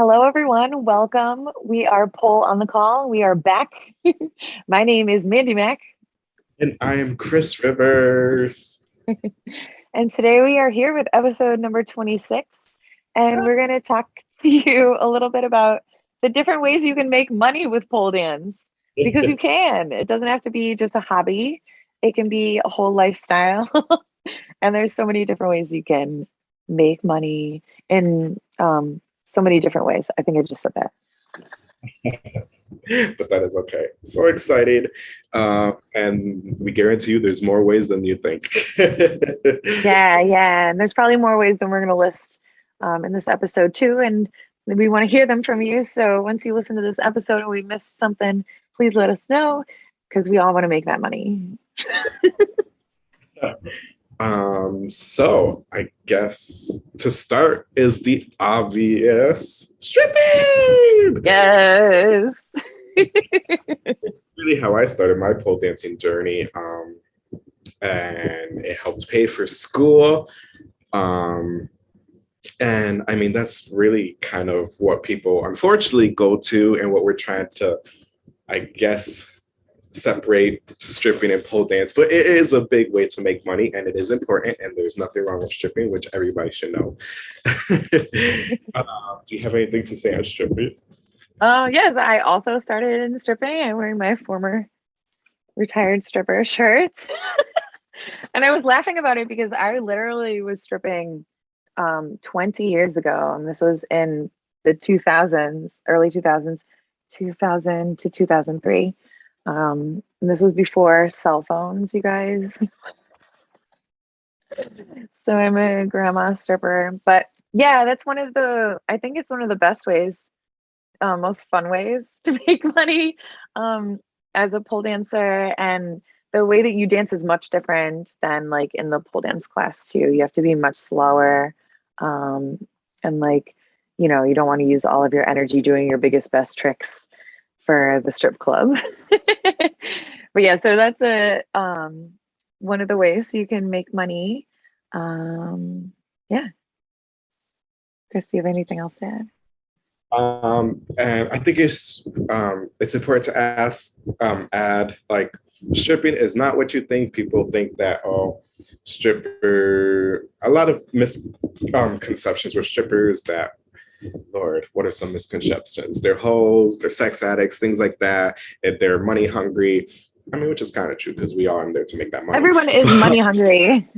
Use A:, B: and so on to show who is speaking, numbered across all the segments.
A: Hello, everyone. Welcome. We are Pole on the Call. We are back. My name is Mandy Mack.
B: And I am Chris Rivers.
A: and today we are here with episode number 26. And we're going to talk to you a little bit about the different ways you can make money with pole dance because you can. It doesn't have to be just a hobby, it can be a whole lifestyle. and there's so many different ways you can make money in um, so many different ways. I think I just said that.
B: but that is okay. So excited. Uh, and we guarantee you there's more ways than you think.
A: yeah, yeah. And there's probably more ways than we're going to list um, in this episode too. And we want to hear them from you. So once you listen to this episode and we missed something, please let us know because we all want to make that money.
B: Um, so I guess to start is the obvious stripping.
A: Yes.
B: really how I started my pole dancing journey. Um, and it helped pay for school. Um, and I mean, that's really kind of what people unfortunately go to and what we're trying to, I guess, separate stripping and pole dance, but it is a big way to make money and it is important and there's nothing wrong with stripping, which everybody should know. uh, do you have anything to say on stripping?
A: Uh, yes. I also started in stripping. I'm wearing my former retired stripper shirt. and I was laughing about it because I literally was stripping um, 20 years ago. And this was in the 2000s, early 2000s, 2000 to 2003. Um, and this was before cell phones, you guys. so I'm a grandma stripper, but yeah, that's one of the, I think it's one of the best ways, uh, most fun ways to make money um, as a pole dancer. And the way that you dance is much different than like in the pole dance class too. You have to be much slower. Um, and like, you know, you don't want to use all of your energy doing your biggest, best tricks for the strip club. but yeah, so that's a um, one of the ways you can make money. Um, yeah. Chris, do you have anything else to add?
B: Um, and I think it's um, it's important to ask, um, add like stripping is not what you think. People think that oh, stripper. A lot of misconceptions um, with strippers that Lord, what are some misconceptions? They're hoes, they're sex addicts, things like that. If they're money hungry. I mean, which is kind of true because we are in there to make that money.
A: Everyone is money hungry.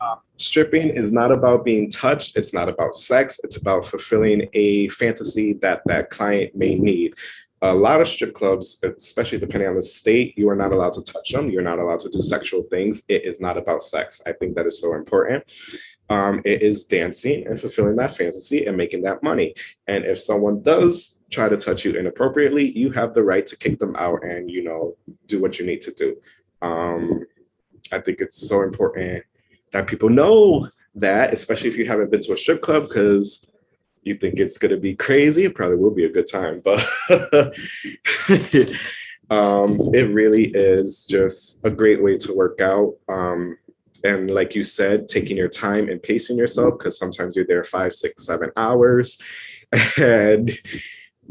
B: uh, stripping is not about being touched. It's not about sex. It's about fulfilling a fantasy that that client may need. A lot of strip clubs, especially depending on the state, you are not allowed to touch them. You're not allowed to do sexual things. It is not about sex. I think that is so important um, it is dancing and fulfilling that fantasy and making that money. And if someone does try to touch you inappropriately, you have the right to kick them out and, you know, do what you need to do. Um, I think it's so important that people know that, especially if you haven't been to a strip club, because you think it's going to be crazy. It probably will be a good time, but um, it really is just a great way to work out. Um, and like you said, taking your time and pacing yourself, because sometimes you're there five, six, seven hours. And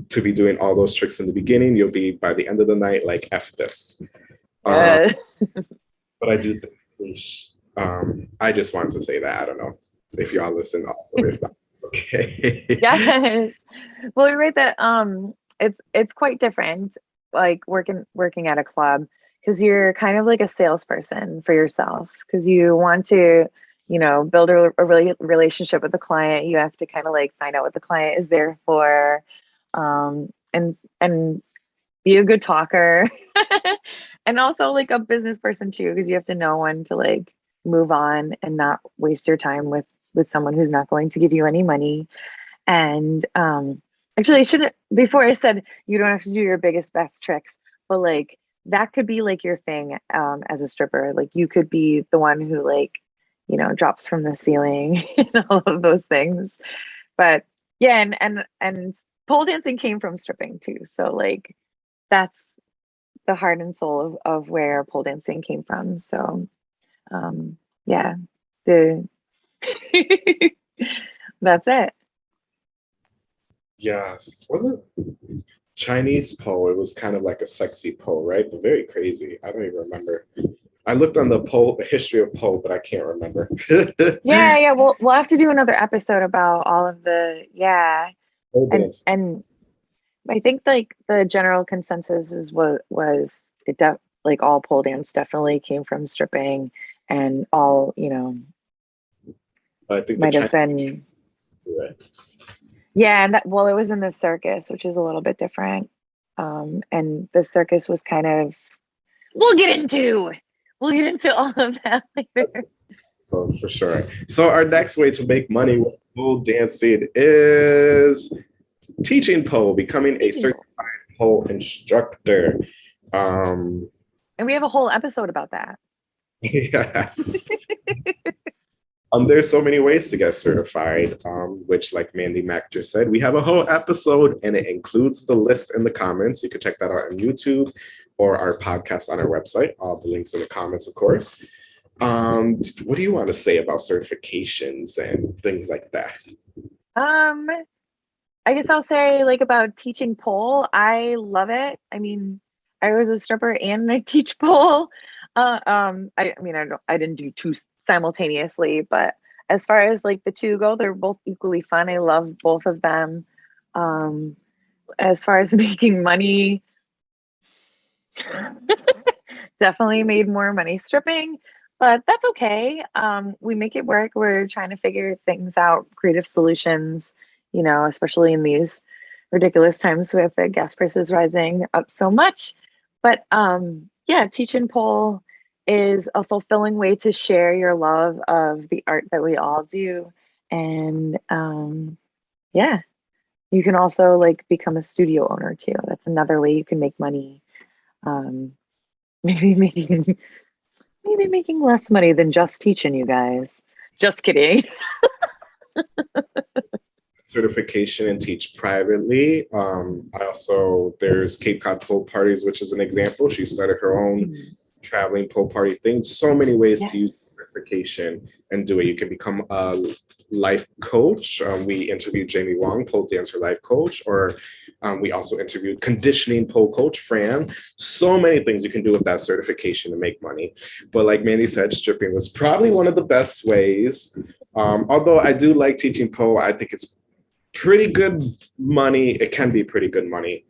B: to be doing all those tricks in the beginning, you'll be by the end of the night like F this. Uh, but I do think, um, I just wanted to say that. I don't know if y'all listen also, if not, okay.
A: yes. Well, you're right that um it's it's quite different like working working at a club because you're kind of like a salesperson for yourself because you want to you know build a, a really relationship with the client. You have to kind of like find out what the client is there for um, and and be a good talker and also like a business person too because you have to know when to like move on and not waste your time with with someone who's not going to give you any money. And um actually i shouldn't before i said you don't have to do your biggest best tricks but like that could be like your thing um, as a stripper. Like you could be the one who like, you know, drops from the ceiling and all of those things. But yeah, and and and pole dancing came from stripping too. So like that's the heart and soul of, of where pole dancing came from. So um yeah, the that's it.
B: Yes, wasn't Chinese pole. It was kind of like a sexy pole, right? But very crazy. I don't even remember. I looked on the pole, the history of pole, but I can't remember.
A: yeah, yeah. We'll we'll have to do another episode about all of the yeah.
B: Pole
A: And and I think like the general consensus is what was it def like all pole dance definitely came from stripping and all, you know,
B: I think the
A: might have been. Yeah, and that well, it was in the circus, which is a little bit different. Um, and the circus was kind of we'll get into we'll get into all of that later.
B: So for sure. So our next way to make money with pole dancing is teaching pole, becoming a certified pole instructor. Um,
A: And we have a whole episode about that.
B: yes. Um, there's so many ways to get certified, um, which, like Mandy Mack just said, we have a whole episode and it includes the list in the comments. You can check that out on YouTube or our podcast on our website. All the links in the comments, of course. Um, what do you want to say about certifications and things like that?
A: Um, I guess I'll say like about teaching pole. I love it. I mean, I was a stripper and I teach pole. Uh, um, I, I mean, I I didn't do two simultaneously, but as far as like the two go, they're both equally fun. I love both of them. Um, as far as making money, definitely made more money stripping, but that's okay. Um, we make it work. We're trying to figure things out, creative solutions, you know, especially in these ridiculous times with the gas prices rising up so much. But um, yeah, teach and pull is a fulfilling way to share your love of the art that we all do. And um, yeah, you can also like become a studio owner too. That's another way you can make money. Um, maybe making maybe making less money than just teaching you guys. Just kidding.
B: certification and teach privately. Um, I also, there's Cape Cod Pole Parties, which is an example. She started her own traveling pole party thing. So many ways
A: Yeah.
B: to use certification and do it. You can become a life coach. Um, we interviewed Jamie Wong, pole dancer life coach, or um, we also interviewed conditioning pole coach Fran. So many things you can do with that certification to make money. But like Mandy said, stripping was probably one of the best ways. Um, although I do like teaching pole, I think it's pretty good money. It can be pretty good money.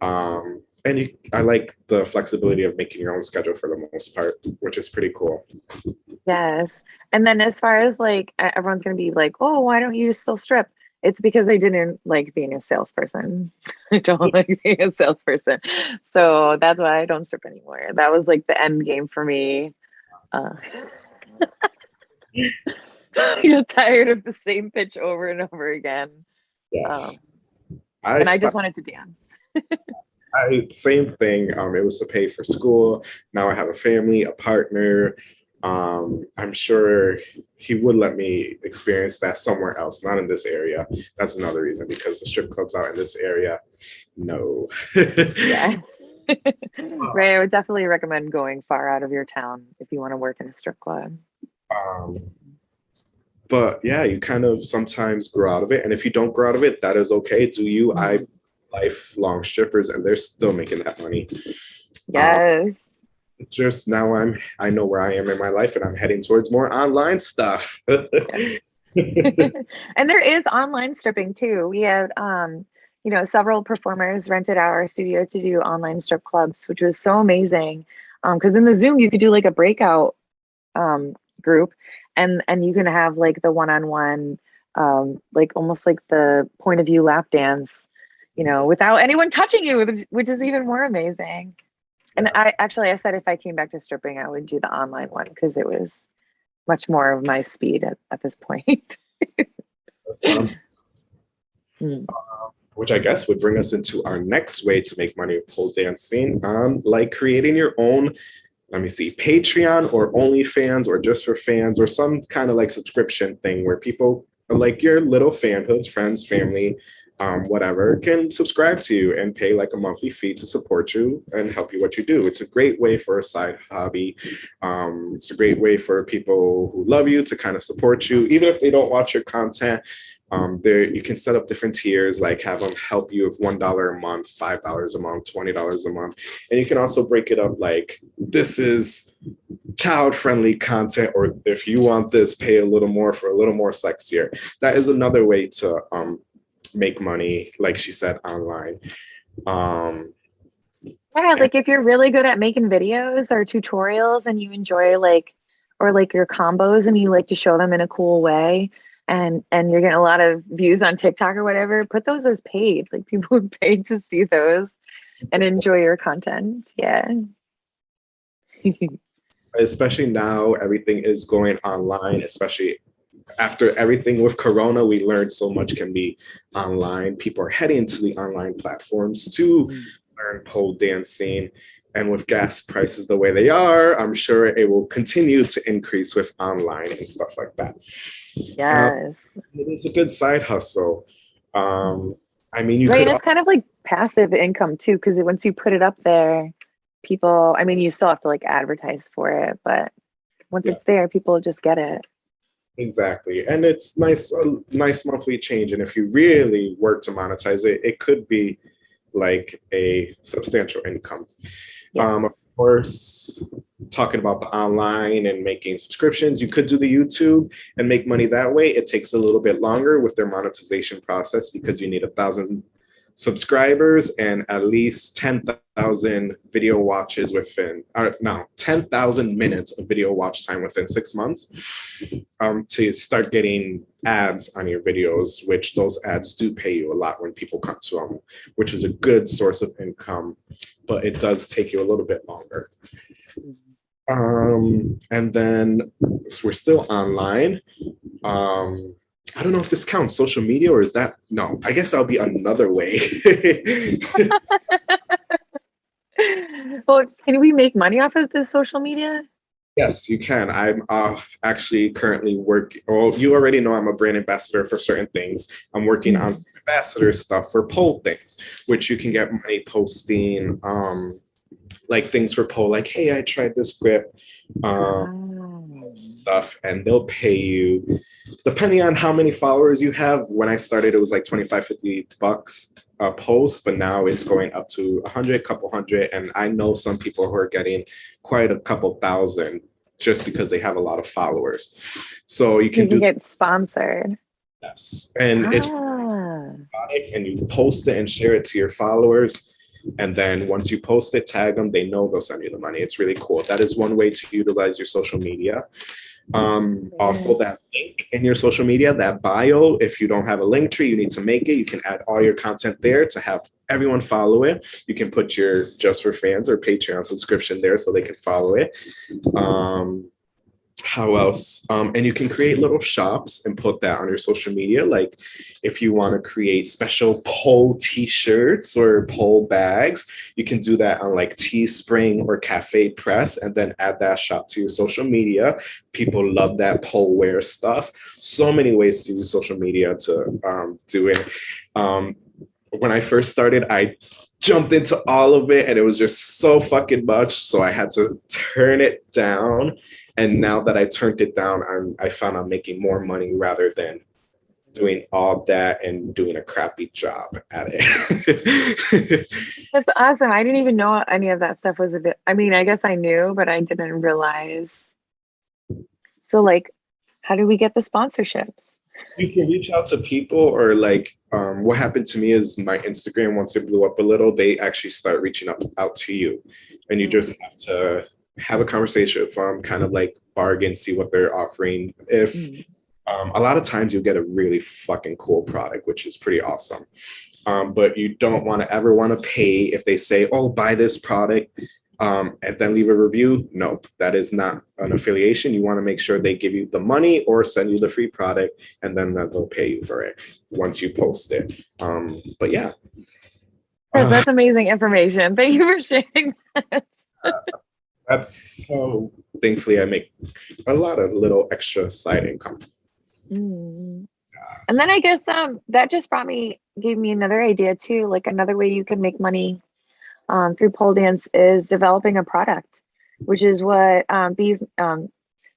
B: Um, and you, I like the flexibility of making your own schedule for the most part, which is pretty cool.
A: Yes. And then as far as like everyone's gonna be like, oh, why don't you still strip? It's because I didn't like being a salesperson. I don't like being a salesperson. So that's why I don't strip anymore. That was like the end game for me. Uh, I get tired of the same pitch over and over again.
B: Yes.
A: Um,
B: I,
A: and I just wanted to dance.
B: I same thing. Um, it was to pay for school. Now I have a family, a partner. Um, I'm sure he would let me experience that somewhere else, not in this area. That's another reason because the strip clubs out in this area, no.
A: Yeah. Ray, I would definitely recommend going far out of your town if you want to work in a strip club.
B: Um, but yeah, you kind of sometimes grow out of it. And if you don't grow out of it, that is okay. Do you? I lifelong strippers and they're still making that money.
A: Yes.
B: Just now I'm I know where I am in my life and I'm heading towards more online stuff.
A: and there is online stripping too. We had um, you know, several performers rented our studio to do online strip clubs, which was so amazing. Um, because in the Zoom you could do like a breakout um group and and you can have like the one-on-one um like almost like the point of view lap dance, you know, without anyone touching you, which- is even more amazing. And. I actually I said if I came back to stripping, I would do the online one because it was much more of my speed at, at this point.
B: Um,
A: Mm.
B: which I guess would bring us into our next way to make money with pole dancing, um, like creating your own, let me see, Patreon or OnlyFans or just for fans or some kind of like subscription thing where people are like your little fanhoods, friends, family, um, whatever, can subscribe to you and pay like a monthly fee to support you and help you what you do. It's a great way for a side hobby. Um, it's a great way for people who love you to kind of support you, even if they don't watch your content Um, there you can set up different tiers, like have them help you with one dollar a month, five dollars a month, twenty dollars a month, and you can also break it up like this is child-friendly content, or if you want this, pay a little more for a little more sexier. That is another way to um, make money, like she said, online. Um,
A: yeah, like if you're really good at making videos or tutorials and you enjoy like or like your combos and you like to show them in a cool way and and you're getting a lot of views on TikTok or whatever, put those as paid. Like people would pay to see those and enjoy your content. Yeah.
B: especially now everything is going online, especially after everything with corona we learned so much can be online. People are heading to the online platforms to learn pole dancing. And with gas prices the way they are i'm sure it will continue to increase with online and stuff like that.
A: Yes.
B: Uh, it is a good side hustle. Um i mean you
A: right could, it's kind of like passive income too because once you put it up there people i mean you still have to like advertise for it but once yeah. it's there people just get it
B: Exactly. And it's nice, a nice monthly change. And if you really work to monetize it, it could be like a substantial income. Yes. Um, of course, talking about the online and making subscriptions, you could do the YouTube and make money that way. It takes a little bit longer with their monetization process because you need a thousand subscribers and at least 10,000 video watches within, uh, no, 10,000 minutes of video watch time within six months um, to start getting ads on your videos, which those ads do pay you a lot when people come to them, which is a good source of income, but it does take you a little bit longer. Um, and then so we're still online. Um, I don't know if this counts social media or is that no? I guess that'll be another way.
A: well, can we make money off of this social media?
B: Yes, you can. I'm uh, actually currently working. Well, you already know I'm a brand ambassador for certain things. I'm working on mm-hmm. ambassador stuff for pole things, which you can get money posting, um, like things for pole, like, hey, I tried this grip. Um, stuff and they'll pay you depending on how many followers you have. When i started it was like 25 50 bucks a post but now it's going up to a 100 couple hundred and i know some people who are getting quite a couple thousand just because they have a lot of followers. So you can, you can
A: do, get sponsored.
B: Yes and ah. it's and you post it and share it to your followers and then once you post it, tag them, they know they'll send you the money. It's really cool. That is one way to utilize your social media. Um, also that link in your social media, that bio, if you don't have a Linktree, you need to make it. You can add all your content there to have everyone follow it. You can put your just for fans or Patreon subscription there so they can follow it. Um, how else? Um, and you can create little shops and put that on your social media. Like if you want to create special pole t-shirts or pole bags you can do that on like teespring or CafePress and then add that shop to your social media. People love that pole wear stuff. So many ways to use social media to um, do it. Um, when i first started i jumped into all of it and it was just so fucking much so i had to turn it down and now that I turned it down, I'm, I found I'm making more money rather than doing all that and doing a crappy job at
A: it. That's awesome. I didn't even know any of that stuff was a bit, I mean, I guess I knew, but I didn't realize. So like, how do we get the sponsorships?
B: You can reach out to people or like um, what happened to me is my Instagram, once it blew up a little, they actually start reaching out, out to you and you just have to have a conversation with them, kind of like bargain, see what they're offering. If mm. um, a lot of times you'll get a really fucking cool product, which is pretty awesome. Um, but you don't want to ever want to pay if they say, "Oh, buy this product," um, and then leave a review. Nope, that is not an affiliation. You want to make sure they give you the money or send you the free product, and then they'll pay you for it once you post it. Um, but yeah,
A: that's amazing information. Thank you for sharing that.
B: that's how thankfully I make a lot of little extra side income.
A: Mm. Yes. And then I guess um that just brought me gave me another idea too. Like another way you can make money um, through pole dance is developing a product, which is what um, Bees um,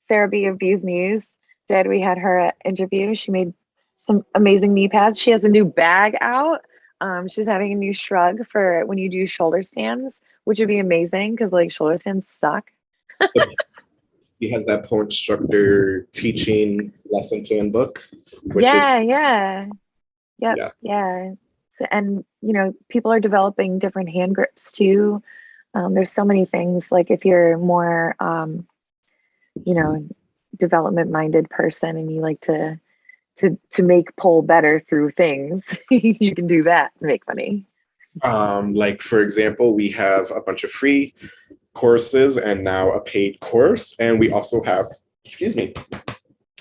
A: Sarah B of Bee's Knees did. We had her interview. She made some amazing knee pads. She has a new bag out. Um, she's having a new shrug for when you do shoulder stands, which would be amazing because like shoulder stands suck.
B: He has that pole instructor teaching lesson plan book. Which
A: yeah,
B: is,
A: yeah, yep,
B: Yeah.
A: yeah. So, and you know, people are developing different hand grips too. Um, there's so many things. Like if you're more, um, you know, development minded person and you like to to to make pole better through things, you can do that and make money.
B: Um, like for example, we have a bunch of free courses and now a paid course, and we also have, excuse me,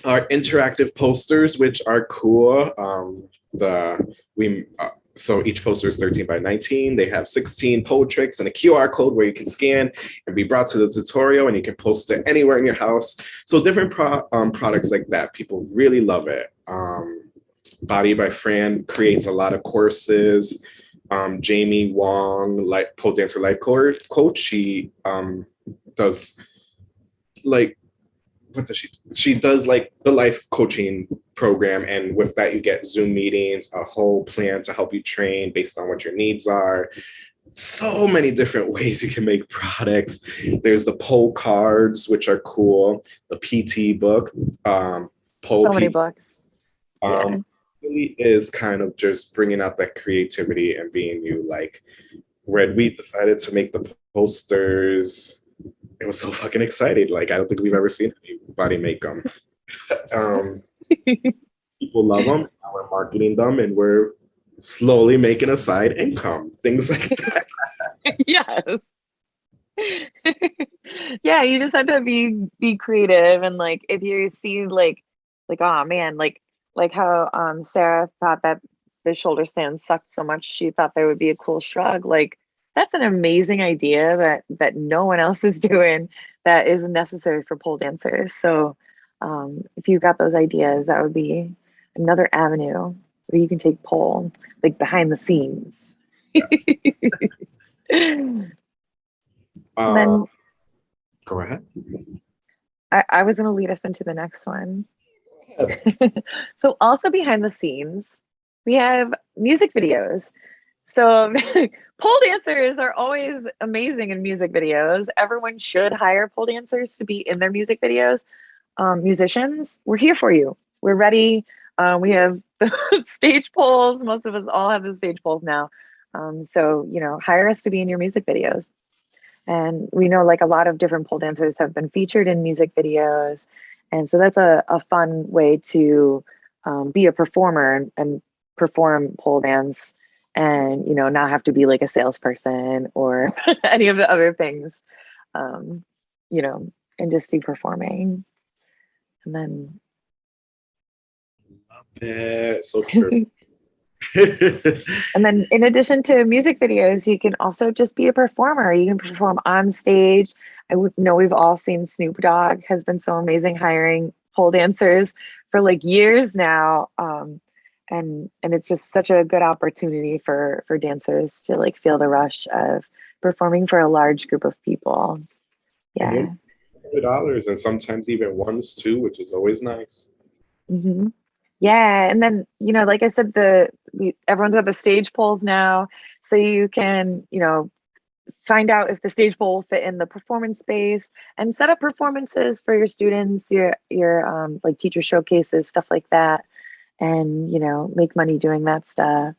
B: our interactive posters, which are cool. Um, the we uh, so each poster is 13 by 19. They have 16 pole tricks and a QR code where you can scan and be brought to the tutorial, and you can post it anywhere in your house. So different pro um, products like that, people really love it. Um, Body by Fran creates a lot of courses. Um, Jamie Wong, like pole dancer life coach, she um, does like what does she do? she does like the life coaching program and with that you get zoom meetings a whole plan to help you train based on what your needs are so many different ways you can make products there's the pole cards which are cool the pt book um pole
A: So many books.
B: um really is kind of just bringing out that creativity and being you like red we decided to make the posters it was so fucking excited. Like I don't think we've ever seen anybody make them. um, people love them. Now we're marketing them, and we're slowly making a side income. Things like that.
A: yes. yeah, you just have to be be creative and like if you see like like oh man, like like how um Sarah thought that the shoulder stand sucked so much she thought there would be a cool shrug. Like that's an amazing idea that that no one else is doing that is necessary for pole dancers. So um if you got those ideas, that would be another avenue where you can take pole like behind the scenes.
B: Uh,
A: then
B: go ahead.
A: I, I was going to lead us into the next one. so, also behind the scenes, we have music videos. So, pole dancers are always amazing in music videos. Everyone should hire pole dancers to be in their music videos. Um, musicians, we're here for you. We're ready. Uh, we have the stage poles. Most of us all have the stage poles now. Um, so, you know, hire us to be in your music videos. And we know like a lot of different pole dancers have been featured in music videos. And so that's a, a fun way to um, be a performer and, and perform pole dance and, you know, not have to be like a salesperson or any of the other things, um, you know, and just do performing. And then,
B: Love it. So true.
A: and then in addition to music videos, you can also just be a performer. You can perform on stage. I know we've all seen Snoop Dogg has been so amazing hiring pole dancers for like years now. Um, and and it's just such a good opportunity for for dancers to like feel the rush of performing for a large group of people. Yeah.
B: Mhm. dollars and sometimes even ones too, which is always nice.
A: hmm Yeah, and then you know, like I said, the we, everyone's got the stage poles now, so you can you know find out if the stage pole will fit in the performance space and set up performances for your students, your your um, like teacher showcases, stuff like that, and you know make money doing that stuff.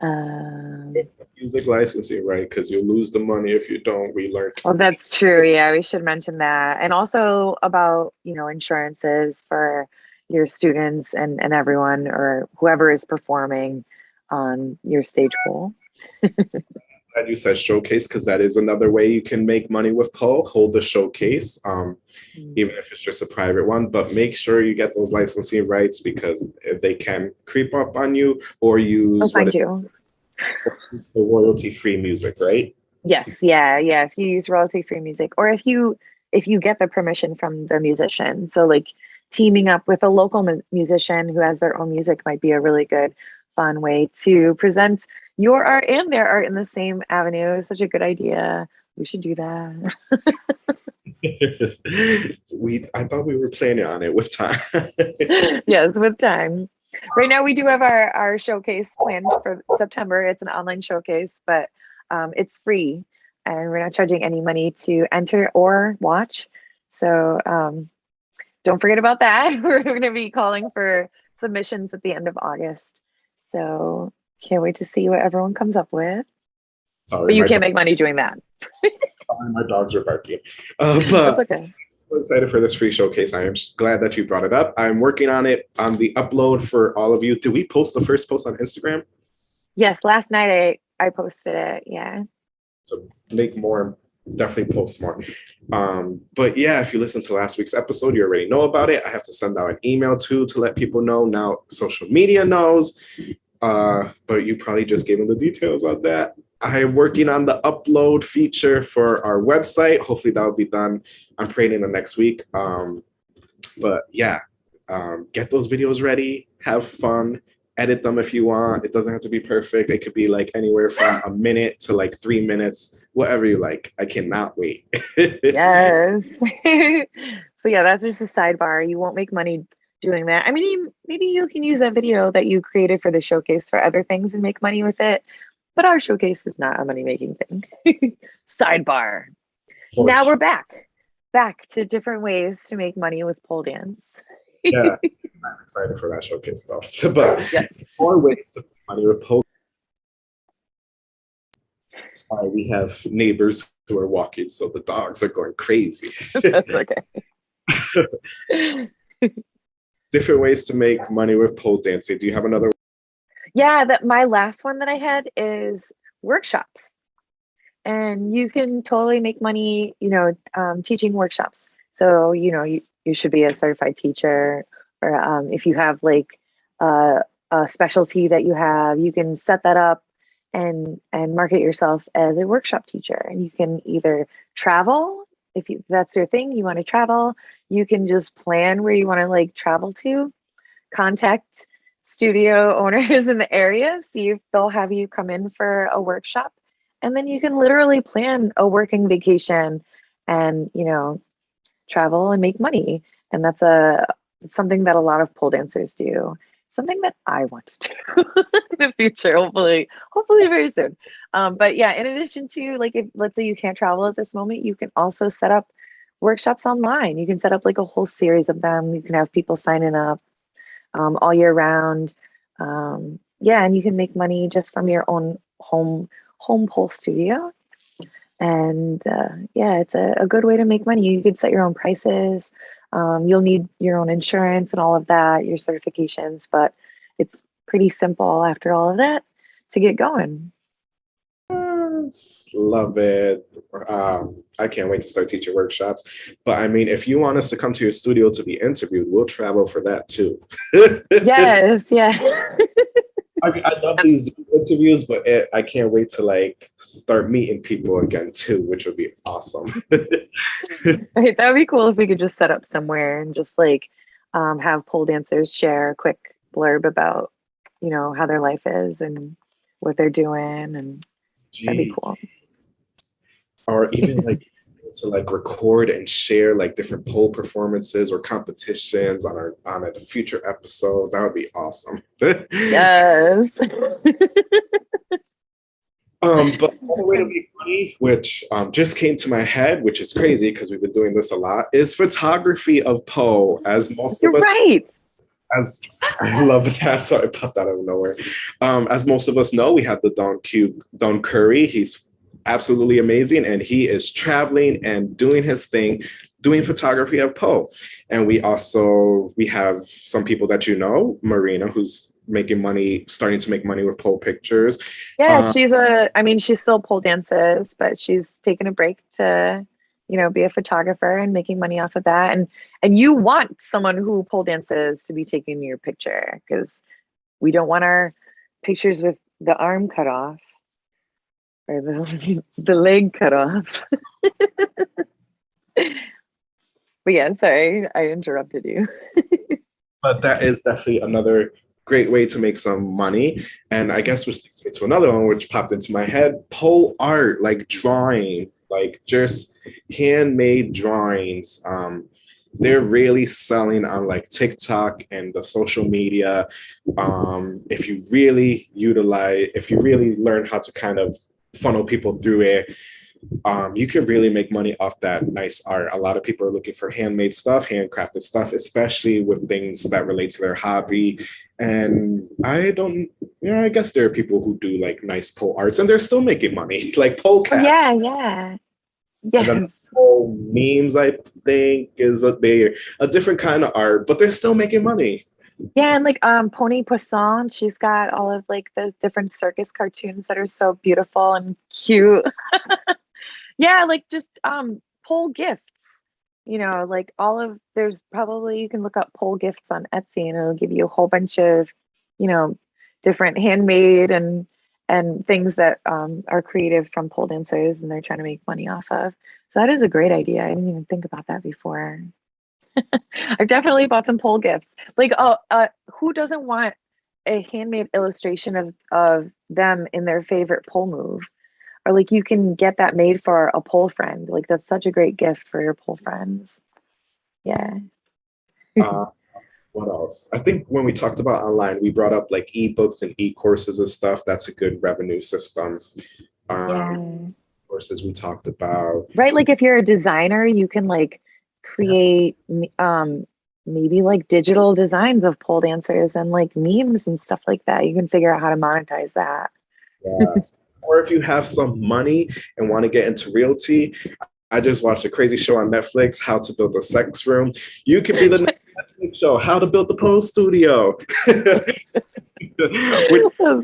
A: Um,
B: Music licensing, right? Because you'll lose the money if you don't. We learned.
A: Well, that's true. Yeah, we should mention that. And also about, you know, insurances for your students and, and everyone or whoever is performing on your stage pool.
B: Glad you said showcase because that is another way you can make money with Poe. Hold the showcase, um, even if it's just a private one. But make sure you get those licensing rights because they can creep up on you or
A: Oh,
B: use what
A: thank
B: is
A: you.
B: the royalty-free music, right?
A: Yes, yeah, yeah. If you use royalty-free music or if you if you get the permission from the musician. So like teaming up with a local mu- musician who has their own music might be a really good fun way to present your art and their art in the same avenue. Such a good idea. We should do that.
B: we I thought we were planning on it with time.
A: yes, with time. right now we do have our our showcase planned for September. It's an online showcase, but um, it's free, and we're not charging any money to enter or watch. So um, don't forget about that. We're going to be calling for submissions at the end of August. So can't wait to see what everyone comes up with.
B: Sorry,
A: But you can't
B: dog-
A: make money doing that.
B: my dogs are barking. Uh,
A: That's okay.
B: I'm excited for this free showcase. I am glad that you brought it up. I'm working on it on the upload for all of you. Did we post the first post on Instagram?
A: Yes, last night I I posted it. Yeah.
B: So make more, definitely post more. Um, but yeah, if you listen to last week's episode, you already know about it. I have to send out an email too to let people know. Now social media knows. Uh, but you probably just gave them the details on that. I am working on the upload feature for our website. Hopefully that will be done. I'm praying in the next week. Um, but yeah, um, get those videos ready, have fun, edit them if you want. It doesn't have to be perfect. It could be like anywhere from a minute to like three minutes, whatever you like. I cannot wait.
A: Yes. so yeah, that's just a sidebar. You won't make money doing that. I mean, maybe you can use that video that you created for the showcase for other things and make money with it. But our showcase is not a money making thing. sidebar. now we're back, back to different ways to make money with pole dance.
B: yeah, I'm excited for that showcase stuff. but
A: Yes.
B: more ways to make money with post. Sorry, we have neighbors who are walking, so the dogs are going crazy.
A: That's okay.
B: Different ways to make money with pole dancing. Do you have another?
A: Yeah, that my last one that I had is workshops. And you can totally make money, you know, um, teaching workshops. So, you know, you, you should be a certified teacher, or um, if you have like uh, a specialty that you have, you can set that up and and market yourself as a workshop teacher. And you can either travel if you that's your thing, you want to travel. You can just plan where you want to like travel to, contact studio owners in the area, see if they'll have you come in for a workshop. And then you can literally plan a working vacation and, you know, travel and make money. And that's a something that a lot of pole dancers do. Something that I want to do in the future, hopefully, hopefully very soon. Um, but yeah, in addition to like if let's say you can't travel at this moment, you can also set up workshops online. You can set up like a whole series of them. You can have people signing up um, all year round. Um, yeah, and you can make money just from your own home home pole studio. And uh, yeah, it's a, a good way to make money. You could set your own prices. Um, you'll need your own insurance and all of that, your certifications, but it's pretty simple after all of that to get going.
B: Love it. Um, I can't wait to start teaching workshops. But I mean, if you want us to come to your studio to be interviewed, we'll travel for that too.
A: Yes, yeah.
B: I, mean, I love these interviews, but it, I can't wait to like start meeting people again too, which would be awesome.
A: Right, that would be cool if we could just set up somewhere and just like um, have pole dancers share a quick blurb about, you know, how their life is and what they're doing, and that'd be cool.
B: or even like to like record and share like different pole performances or competitions on our on a future episode. That would be awesome.
A: Yes.
B: Um, but another way to make money, which um, just came to my head, which is crazy because we've been doing this a lot, is photography of Poe. As most
A: You're
B: of us,
A: right.
B: as I love that. Sorry, popped out of nowhere. Um, as most of us know, we have the Don Q, Don Curry. He's absolutely amazing, and he is traveling and doing his thing, doing photography of Poe. And we also we have some people that you know, Marina, who's making money, starting to make money with Poe pictures.
A: Yeah,
B: Uh,
A: she's a. I mean, she still pole dances, but she's taking a break to, you know, be a photographer and making money off of that. And and you want someone who pole dances to be taking your picture because we don't want our pictures with the arm cut off or the the leg cut off. but yeah, sorry, I interrupted you.
B: but that is definitely another great way to make some money. And I guess which leads me to another one which popped into my head: pole art, like drawing, like just handmade drawings. Um, they're really selling on like TikTok and the social media. Um, if you really utilize, if you really learn how to kind of funnel people through it, um, you can really make money off that nice art. A lot of people are looking for handmade stuff, handcrafted stuff, especially with things that relate to their hobby. And I don't, you know, I guess there are people who do like nice pole arts and they're still making money, like pole cats.
A: Yeah, yeah. Yeah.
B: Pole memes, I think, is a they a different kind of art, but they're still making money.
A: Yeah, and like um Pony Poisson, she's got all of like those different circus cartoons that are so beautiful and cute. yeah, like just um pole gifts. You know, like all of there's probably you can look up pole gifts on Etsy and it'll give you a whole bunch of, you know, different handmade and and things that um, are creative from pole dancers and they're trying to make money off of. So that is a great idea. I didn't even think about that before. I've definitely bought some pole gifts. Like, oh, uh, who doesn't want a handmade illustration of of them in their favorite pole move? or like you can get that made for a pole friend. Like that's such a great gift for your pole friends. Yeah.
B: uh, what else? I think when we talked about online, we brought up like ebooks and e-courses and stuff. That's a good revenue system. Um, yeah. Courses we talked about.
A: Right. Like if you're a designer, you can like create yeah. um, maybe like digital designs of pole dancers and like memes and stuff like that. You can figure out how to monetize that.
B: Or if you have some money and want to get into realty, I just watched a crazy show on Netflix, How to Build a Sex Room. You can be the Netflix show, How to Build the Pole Studio.
A: That's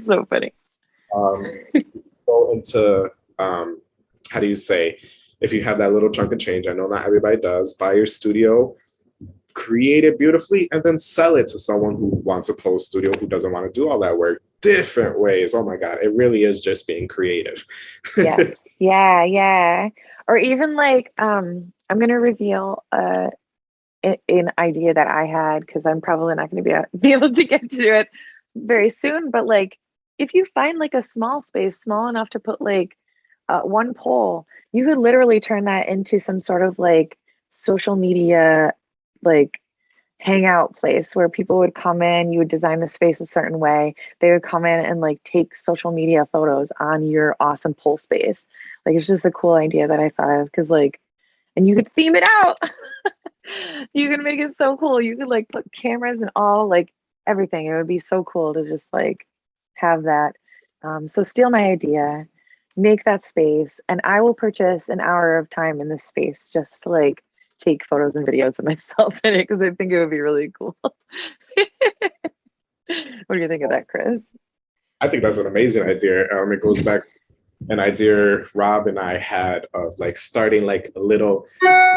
A: so funny.
B: Um, go into, um, how do you say, if you have that little chunk of change, I know not everybody does, buy your studio, create it beautifully, and then sell it to someone who wants a post studio who doesn't want to do all that work different ways. Oh my God, it really is just being creative.
A: yes. Yeah, yeah. Or even like, um, I'm gonna reveal uh an idea that I had because I'm probably not gonna be, a, be able to get to it very soon. But like if you find like a small space, small enough to put like uh, one pole, you could literally turn that into some sort of like social media like hangout place where people would come in, you would design the space a certain way. They would come in and like take social media photos on your awesome pole space. Like it's just a cool idea that I thought of because like, and you could theme it out. you could make it so cool. You could like put cameras and all like everything. It would be so cool to just like have that. Um, so steal my idea, make that space, and I will purchase an hour of time in this space just to like take photos and videos of myself in it because I think it would be really cool. what do you think of that, Chris?
B: I think that's an amazing idea. Um, it goes back an idea Rob and I had of like starting like a little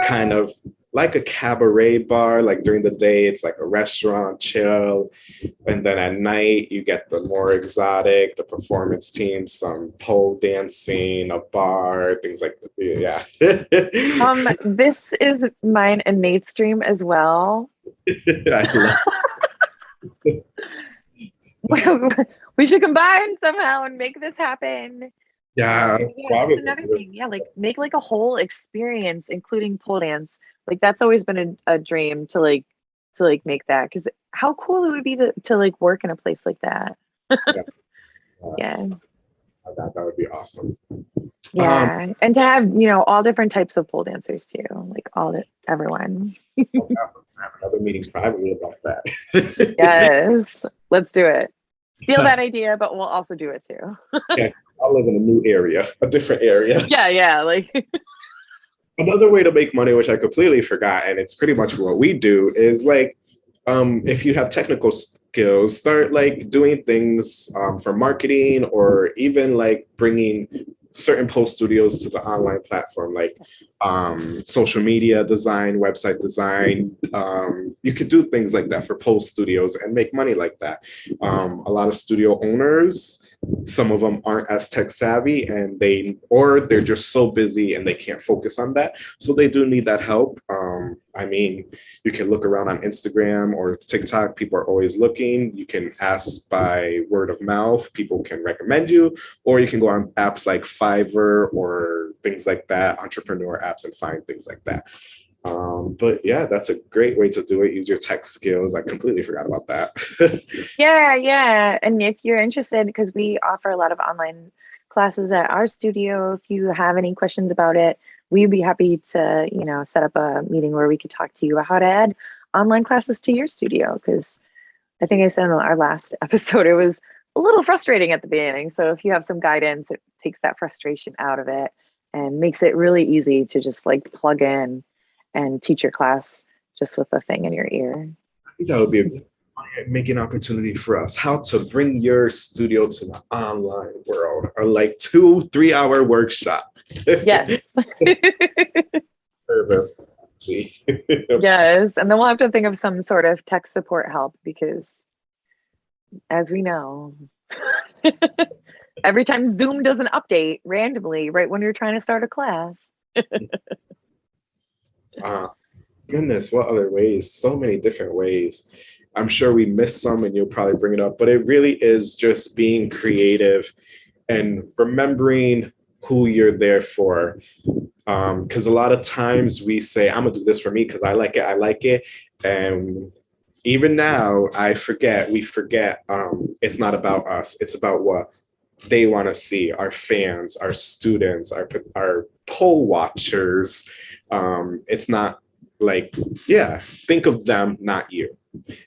B: kind of like a cabaret bar. Like during the day, it's like a restaurant, chill. And then at night, you get the more exotic, the performance team, some pole dancing, a bar, things like that. Yeah.
A: um, this is mine and Nate's dream as well. we should combine somehow and make this happen.
B: Yeah,
A: yeah that's another thing. Yeah, like make like a whole experience, including pole dance. Like that's always been a, a dream to like to like make that because how cool it would be to, to like work in a place like that. yeah. yeah.
B: That, that would be awesome.
A: Yeah, um, and to have you know all different types of pole dancers too, like all the, everyone.
B: have another meetings privately about that.
A: yes, let's do it. Steal that idea, but we'll also do it too.
B: yeah, I live in a new area, a different area.
A: Yeah, yeah, like.
B: Another way to make money, which I completely forgot, and it's pretty much what we do, is like um, if you have technical skills, start like doing things um, for marketing or even like bringing certain post studios to the online platform, like um, social media design, website design. Um, you could do things like that for post studios and make money like that. Um, a lot of studio owners some of them aren't as tech savvy and they or they're just so busy and they can't focus on that. So they do need that help. Um, i mean you can look around on instagram or tiktok. People are always looking. You can ask by word of mouth. People can recommend you. Or you can go on apps like fiverr or things like that entrepreneur apps and find things like that Um, but yeah, that's a great way to do it. Use your tech skills. I completely forgot about that.
A: Yeah, yeah. And if you're interested, because we offer a lot of online classes at our studio, if you have any questions about it, we'd be happy to, you know, set up a meeting where we could talk to you about how to add online classes to your studio. Because I think I said in our last episode, it was a little frustrating at the beginning. So if you have some guidance, it takes that frustration out of it and makes it really easy to just like plug in and teach your class just with the thing in your ear.
B: I think that would be a making opportunity for us. How to bring your studio to the online world, or like two, three hour workshop.
A: Yes.
B: Service.
A: Yes. And then we'll have to think of some sort of tech support help because as we know, every time Zoom does an update randomly, right when you're trying to start a class.
B: Ah, goodness, what other ways? So many different ways. I'm sure we missed some and you'll probably bring it up, but it really is just being creative and remembering who you're there for. Because a lot of times we say, I'm gonna do this for me because I like it, I like it. And even now, I forget, we forget um, it's not about us, it's about what they want to see our fans, our students, our, our pole watchers. Um, it's not like, yeah, think of them, not you.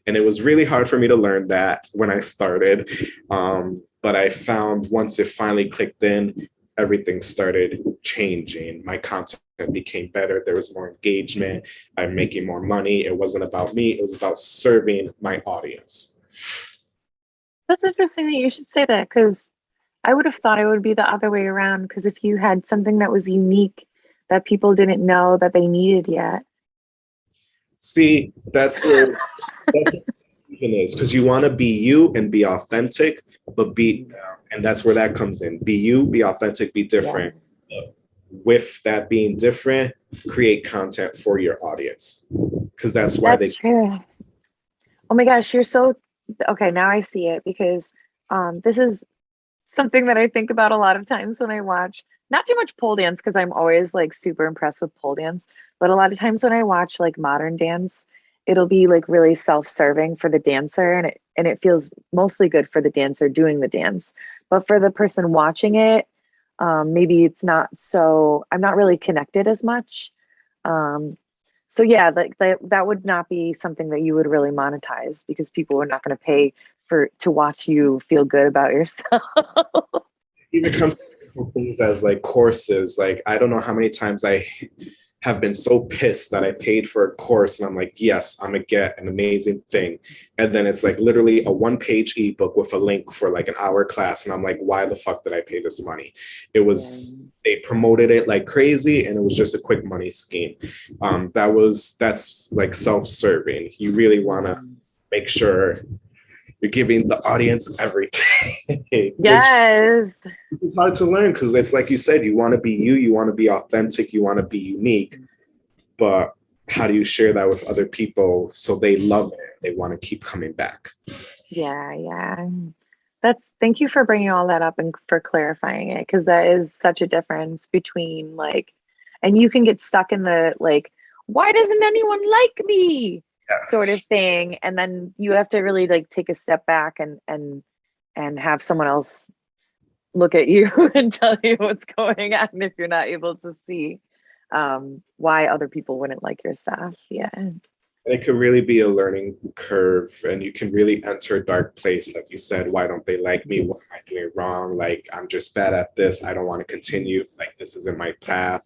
B: And it was really hard for me to learn that when I started. Um, but I found once it finally clicked in, everything started changing. My content became better. There was more engagement. I'm making more money. It wasn't about me. It was about serving my audience.
A: That's interesting that you should say that because I would have thought it would be the other way around. Because if you had something that was unique that people didn't know that they needed yet.
B: See, that's where that's is because you want to be you and be authentic, but be, and that's where that comes in. Be you, be authentic, be different. Yeah. With that being different, create content for your audience because that's why
A: that's
B: they.
A: True. Oh my gosh, you're so okay. Now I see it because um, this is something that I think about a lot of times when I watch not too much pole dance because I'm always like super impressed with pole dance, but a lot of times when I watch like modern dance, it'll be like really self-serving for the dancer and it and it feels mostly good for the dancer doing the dance. But for the person watching it, um, maybe it's not so I'm not really connected as much. Um, so yeah, like that, that would not be something that you would really monetize because people are not going to pay for to watch you feel good about yourself.
B: even comes to things as like courses. Like I don't know how many times I have been so pissed that I paid for a course and I'm like, yes, I'm gonna get an amazing thing. And then it's like literally a one page ebook with a link for like an hour class. And I'm like, why the fuck did I pay this money? It was, they promoted it like crazy and it was just a quick money scheme. Um, that was, that's like self-serving. You really wanna make sure you're giving the audience everything.
A: yes.
B: It's hard to learn because it's like you said, you want to be you, you want to be authentic, you want to be unique. But how do you share that with other people so they love it? They want to keep coming back.
A: Yeah, yeah. That's thank you for bringing all that up and for clarifying it because that is such a difference between like, and you can get stuck in the like, why doesn't anyone like me? Yes. sort of thing. And then you have to really like take a step back and and and have someone else look at you and tell you what's going on if you're not able to see um, why other people wouldn't like your stuff. Yeah.
B: It could really be a learning curve and you can really enter a dark place like you said why don't they like me? What am i doing wrong? Like i'm just bad at this. I don't want to continue. Like this isn't my path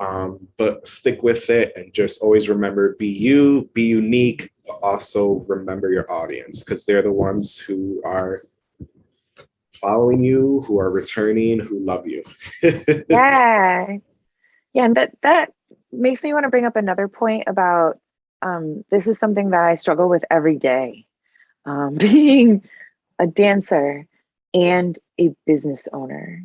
B: um, but stick with it and just always remember be you, be unique, but also remember your audience because they're the ones who are following you, who are returning, who love you.
A: yeah. Yeah, and that that makes me want to bring up another point about um, this is something that I struggle with every day. Um, being a dancer and a business owner.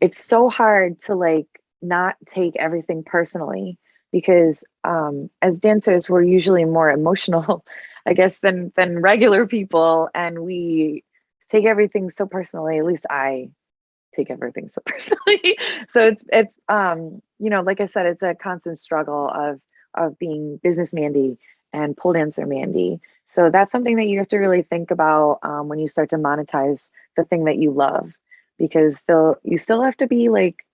A: It's so hard to like not take everything personally because um, as dancers we're usually more emotional i guess than than regular people and we take everything so personally at least i take everything so personally. so it's it's um you know like I said, it's a constant struggle of of being business Mandy and pole dancer Mandy. So that's something that you have to really think about um, when you start to monetize the thing that you love, because they'll you still have to be like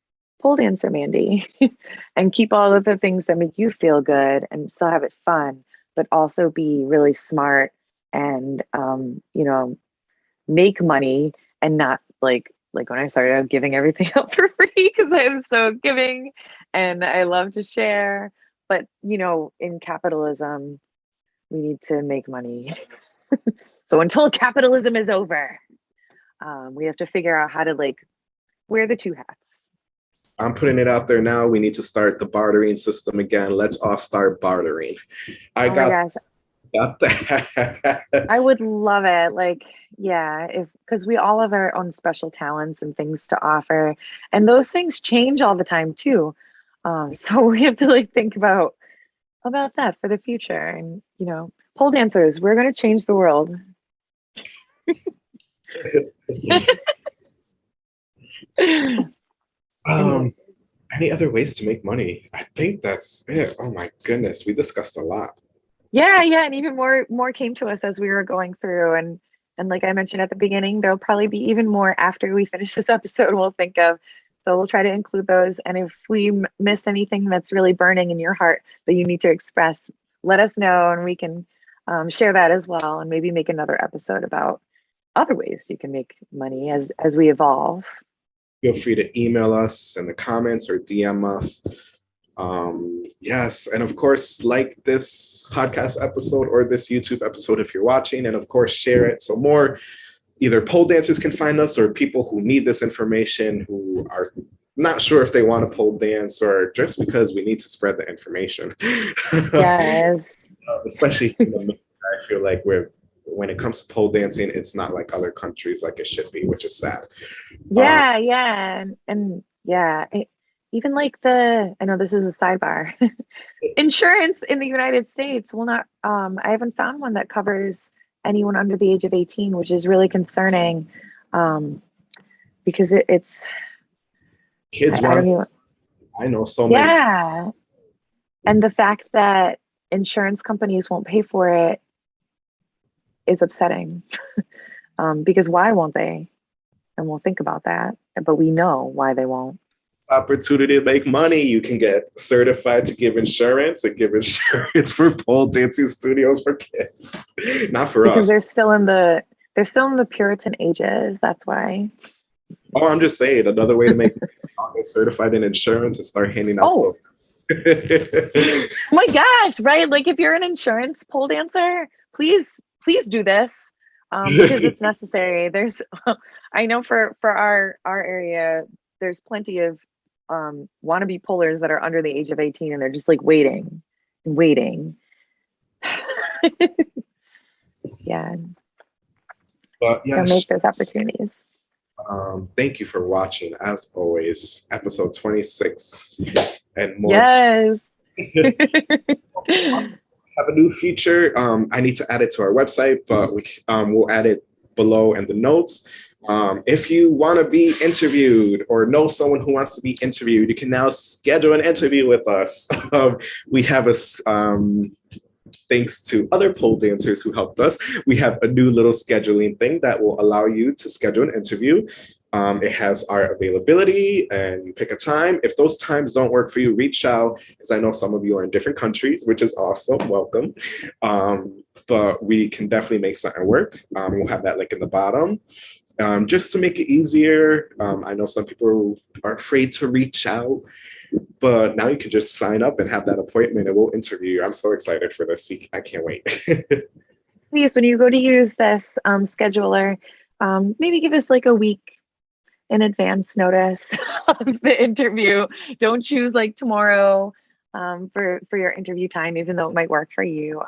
A: pole dancer Mandy and keep all of the things that make you feel good and still have it fun, but also be really smart and um, you know make money and not like like when I started out giving everything up for free because I'm so giving and I love to share. But you know, in capitalism, we need to make money. so until capitalism is over, um, we have to figure out how to like wear the two hats.
B: I'm putting it out there now. We need to start the bartering system again. Let's all start bartering. I
A: oh
B: got, got that.
A: I would love it. Like, yeah, if because we all have our own special talents and things to offer, and those things change all the time too. Um, so we have to like think about about that for the future. And you know, pole dancers, we're going to change the world.
B: um, any other ways to make money? I think that's it. Oh my goodness, we discussed a lot.
A: Yeah, yeah, and even more more came to us as we were going through and and like I mentioned at the beginning, there'll probably be even more after we finish this episode we'll think of. So we'll try to include those. And if we miss anything that's really burning in your heart that you need to express, let us know and we can um, share that as well and maybe make another episode about other ways you can make money as as we evolve.
B: Feel free to email us in the comments or DM us. Um, yes, and of course, like this podcast episode or this YouTube episode if you're watching, and of course, share it so more either pole dancers can find us or people who need this information who are not sure if they want to pole dance or just because we need to spread the information.
A: Yes.
B: uh, especially, I feel like we're when it comes to pole dancing, it's not like other countries like it should be, which is sad.
A: Yeah, um, yeah, and, and yeah, it, even like the I know this is a sidebar. Insurance in the United States will not. Um, I haven't found one that covers anyone under the age of 18, which is really concerning um, because it, it's
B: kids I, want. I, I know so many.
A: Yeah, and the fact that insurance companies won't pay for it is upsetting um, because why won't they? And we'll think about that, but we know why they won't
B: opportunity to make money. You can get certified to give insurance and give insurance for pole dancing studios for kids. Not for
A: because
B: us.
A: they're still in the they're still in the Puritan ages. That's why.
B: Oh, I'm just saying another way to make certified in insurance and start handing out.
A: Oh. oh my gosh! Right, like if you're an insurance pole dancer, please please do this um, because it's necessary. There's, I know for for our our area, there's plenty of um, wannabe pullers that are under the age of 18 and they're just like waiting, waiting. yeah.
B: But yes,
A: so make those opportunities.
B: Um, thank you for watching, as always, episode 26 and more.
A: Yes.
B: Have a new feature. Um, I need to add it to our website, but we, um, we'll add it below in the notes. Um, if you want to be interviewed or know someone who wants to be interviewed, you can now schedule an interview with us. We have a, um, thanks to other pole dancers who helped us, we have a new little scheduling thing that will allow you to schedule an interview. Um, it has our availability and you pick a time. If those times don't work for you, reach out because I know some of you are in different countries, which is awesome. Welcome. Um, but we can definitely make something work. Um, we'll have that link in the bottom um, just to make it easier. Um, I know some people are afraid to reach out, but now you can just sign up and have that appointment and we'll interview you. I'm so excited for this. I can't wait.
A: Please, when you go to use this um, scheduler, maybe give us like a week in advance notice of the interview. Don't choose like tomorrow um, for, for your interview time, even though it might work for you.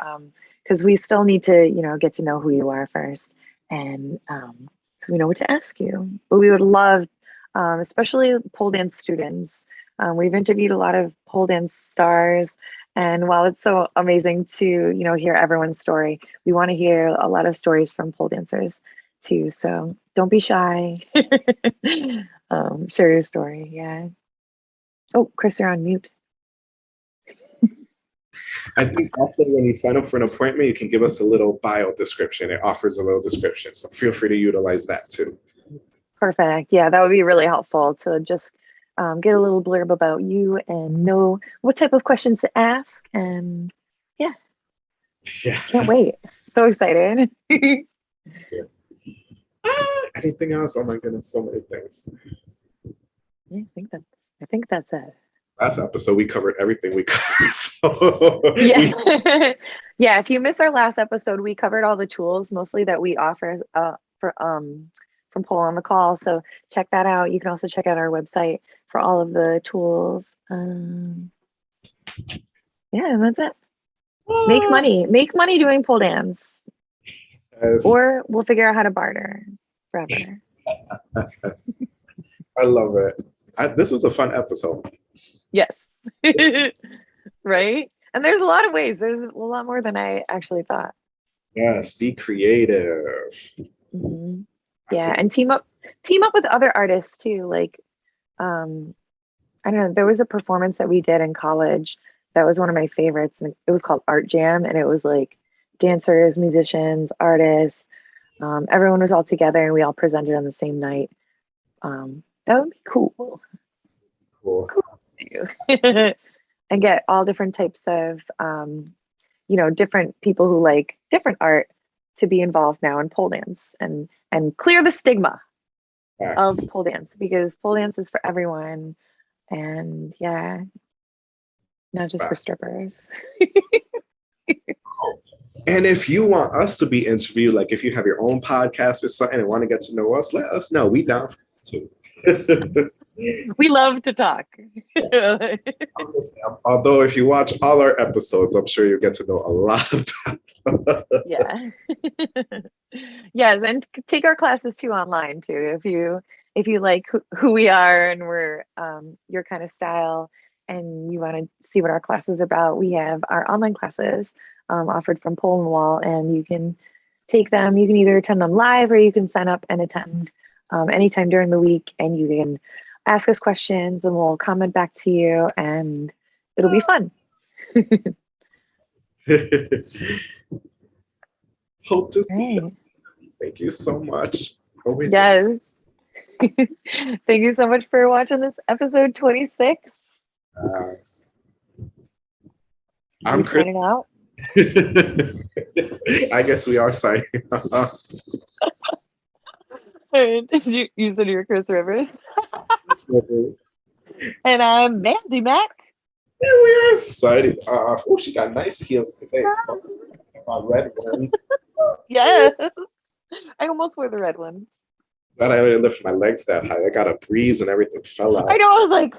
A: Because um, we still need to, you know, get to know who you are first and um, so we know what to ask you. But we would love, um, especially pole dance students. Um, we've interviewed a lot of pole dance stars, and while it's so amazing to you know hear everyone's story, we want to hear a lot of stories from pole dancers too. So don't be shy. um, share your story. Yeah. Oh, Chris, you're on mute.
B: I think also when you sign up for an appointment, you can give us a little bio description. It offers a little description. So feel free to utilize that too.
A: Perfect. Yeah, that would be really helpful to just um, get a little blurb about you and know what type of questions to ask. And yeah,
B: Yeah.
A: can't wait. So excited.
B: Anything else? Oh my goodness, so many things.
A: Yeah, I think that's I think that's it.
B: Last episode, we covered everything we covered. So
A: Yeah. yeah, if you missed our last episode, we covered all the tools mostly that we offer uh for um from Pole on the Call. So check that out. You can also check out our website for all of the tools. Um yeah, that's it. Make money. Make money doing pole dance.
B: Yes.
A: Or we'll figure out how to barter forever.
B: Yes. I love it. I, this was a fun episode.
A: yes. right? And there's a lot of ways. There's a lot more than I actually thought.
B: Yes, be creative.
A: Mhm. Yeah, and team up team up with other artists too. Like um I don't know, there was a performance that we did in college that was one of my favorites and it was called Art Jam and it was like dancers, musicians, artists, um, everyone was all together and we all presented on the same night. Um, that would be cool.
B: Cool.
A: and get all different types of um, you know different people who like different art to be involved now in pole dance and and clear the stigma of pole dance because pole dance is for everyone and yeah not just for strippers
B: And if you want us to be interviewed, like if you have your own podcast or something and want to get to know us, let us know. We down for it too.
A: we love to talk
B: Although if you watch all our episodes, I'm sure you'll get to know a lot about
A: yeah yes and take our classes too online too if you if you like who, who we are and we're um, your kind of style and you want to see what our class is about we have our online classes um, offered from pole and wall and you can take them you can either attend them live or you can sign up and attend um, anytime during the week and you can ask us questions and we'll comment back to you and it'll be fun
B: Hope to see you. Thank you so much. Always
A: Yes. Thank you so much for watching this episode 26.
B: Yes. I'm Chris.
A: out.
B: I guess we are signing off.
A: And you, you said you're Chris Rivers. And I'm Mandy Mac.
B: Yeah, we are signing off. Oh, she got nice heels today. So, my red one.
A: Yes. I almost wore the red one.
B: Glad I didn't lift my legs that high. I got a breeze and everything fell out.
A: I know, I was like,